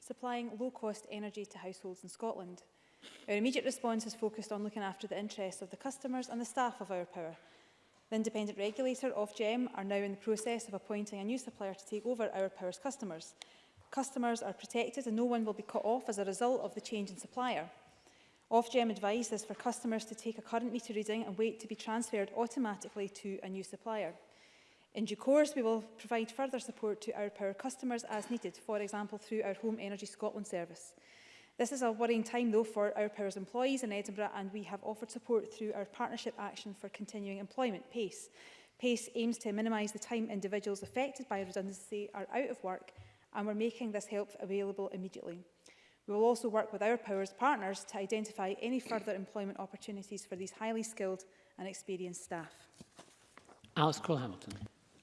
supplying low-cost energy to households in Scotland. Our immediate response is focused on looking after the interests of the customers and the staff of our power. The independent regulator, Ofgem, are now in the process of appointing a new supplier to take over our power's customers. Customers are protected and no one will be cut off as a result of the change in supplier. Ofgem advice is for customers to take a current meter reading and wait to be transferred automatically to a new supplier. In due course, we will provide further support to our power customers as needed, for example, through our Home Energy Scotland service. This is a worrying time, though, for our powers employees in Edinburgh, and we have offered support through our Partnership Action for Continuing Employment, PACE. PACE aims to minimise the time individuals affected by redundancy are out of work, and we're making this help available immediately. We will also work with our powers partners to identify any further employment opportunities for these highly skilled and experienced staff. Alex Cole-Hamilton.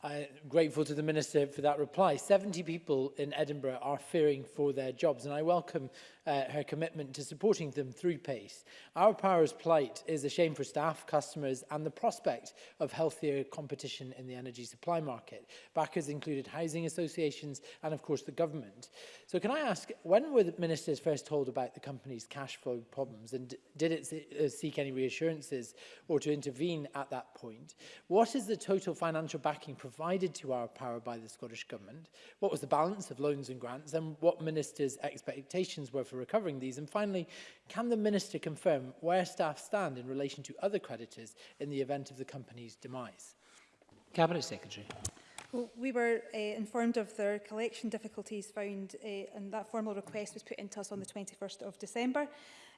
I'm grateful to the Minister for that reply. 70 people in Edinburgh are fearing for their jobs and I welcome uh, her commitment to supporting them through PACE. Our Powers plight is a shame for staff, customers and the prospect of healthier competition in the energy supply market. Backers included housing associations and of course the government. So can I ask, when were the ministers first told about the company's cash flow problems and did it uh, seek any reassurances or to intervene at that point? What is the total financial backing provided to our power by the Scottish Government? What was the balance of loans and grants and what ministers' expectations were for recovering these? And finally, can the Minister confirm where staff stand in relation to other creditors in the event of the company's demise? Cabinet Secretary. Well, we were uh, informed of their collection difficulties found uh, and that formal request was put into us on the 21st of December.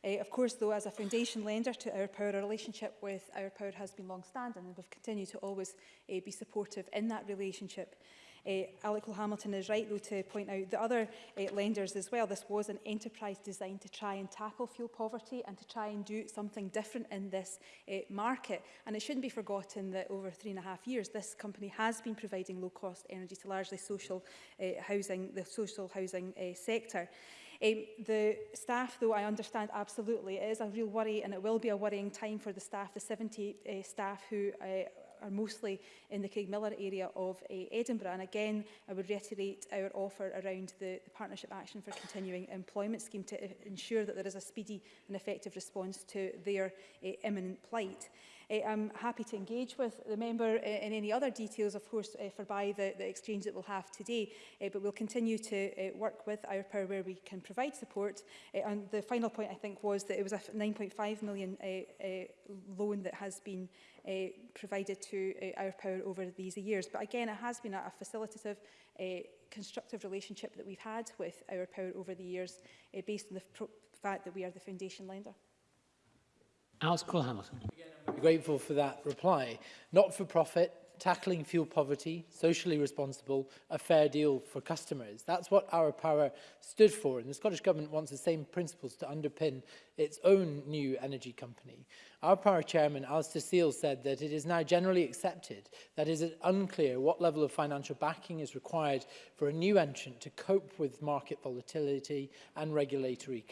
Uh, of course, though, as a foundation lender to Our Power, our relationship with Our Power has been long-standing and we've continued to always uh, be supportive in that relationship. Eh, Alec Hamilton is right, though, to point out the other eh, lenders as well. This was an enterprise designed to try and tackle fuel poverty and to try and do something different in this eh, market. And it shouldn't be forgotten that over three and a half years, this company has been providing low-cost energy to largely social housing, the social housing sector. Um, the staff, though, I understand absolutely, it is a real worry and it will be a worrying time for the staff, the 70 uh, staff who uh, are mostly in the Miller area of uh, Edinburgh. And again, I would reiterate our offer around the, the Partnership Action for Continuing Employment Scheme to eh, ensure that there is a speedy and effective response to their uh, imminent plight. Eh, I'm happy to engage with the member eh, in any other details, of course, eh, by the, the, exchange that we'll have today, but we'll continue to work with Our Power where we can provide support. and the final point, I think, was that it was a 9.5 million loan that has been uh, provided to uh, our power over these years. But again, it has been a, a facilitative, uh, constructive relationship that we've had with our power over the years uh, based on the fact that we are the foundation lender. Alice Cole-Hamilton grateful for that reply. Not-for-profit, tackling fuel poverty, socially responsible, a fair deal for customers. That's what our power stood for, and the Scottish Government wants the same principles to underpin its own new energy company. Our power chairman, Alistair Seal, said that it is now generally accepted that it is unclear what level of financial backing is required for a new entrant to cope with market volatility and regulatory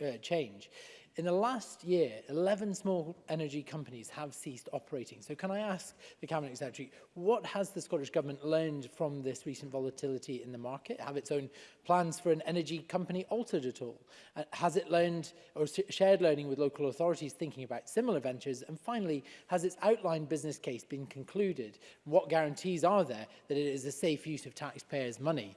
uh, change. In the last year, 11 small energy companies have ceased operating. So can I ask the Cabinet Secretary, what has the Scottish Government learned from this recent volatility in the market? Have its own plans for an energy company altered at all? Uh, has it learned or shared learning with local authorities thinking about similar ventures? And finally, has its outline business case been concluded? What guarantees are there that it is a safe use of taxpayers' money?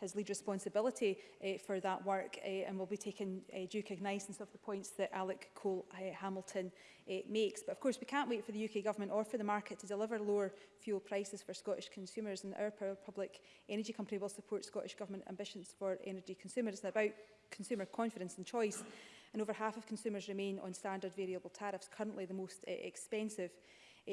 has lead responsibility for that work and will be taking due cognizance of the points that Alec Cole Hamilton makes. But of course, we can't wait for the UK government or for the market to deliver lower fuel prices for Scottish consumers consumers and our power public energy company will support Scottish Government ambitions for energy consumers. It's about consumer confidence and choice and over half of consumers remain on standard variable tariffs, currently the most uh, expensive. Uh,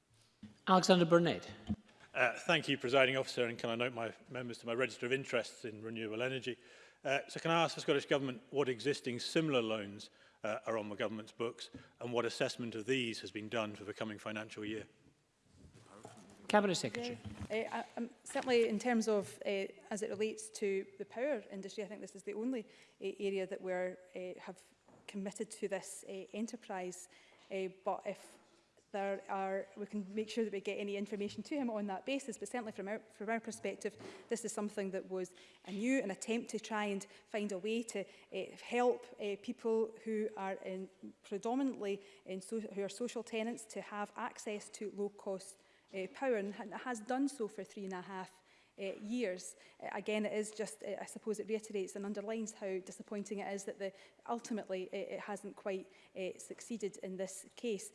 Alexander Burnett. Uh, thank you, Presiding Officer, and can I note my members to my register of interests in renewable energy. Uh, so can I ask the Scottish Government what existing similar loans uh, are on the Government's books and what assessment of these has been done for the coming financial year? Cabinet Secretary. Yeah. Uh, um, certainly in terms of, uh, as it relates to the power industry, I think this is the only uh, area that we uh, have committed to this uh, enterprise. Uh, but if there are, we can make sure that we get any information to him on that basis, but certainly from our, from our perspective, this is something that was a new an attempt to try and find a way to uh, help uh, people who are in predominantly in so, who are social tenants to have access to low-cost uh, power, and has done so for three and a half Uh, years. Uh, again, it is just, uh, I suppose it reiterates and underlines how disappointing it is that the, ultimately it hasn't quite succeeded in this case.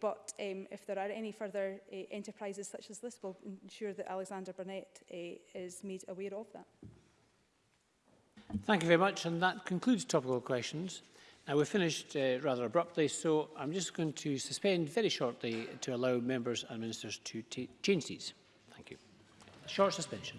but um, if there are any further enterprises such as this, we'll ensure that Alexander Burnett is made aware of that. Thank you very much, and that concludes topical questions. Now, we've finished uh, rather abruptly, so I'm just going to suspend very shortly to allow members and ministers to change these. Short suspension.